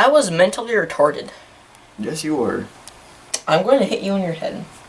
I was mentally retarded. Yes, you were. I'm going to hit you in your head.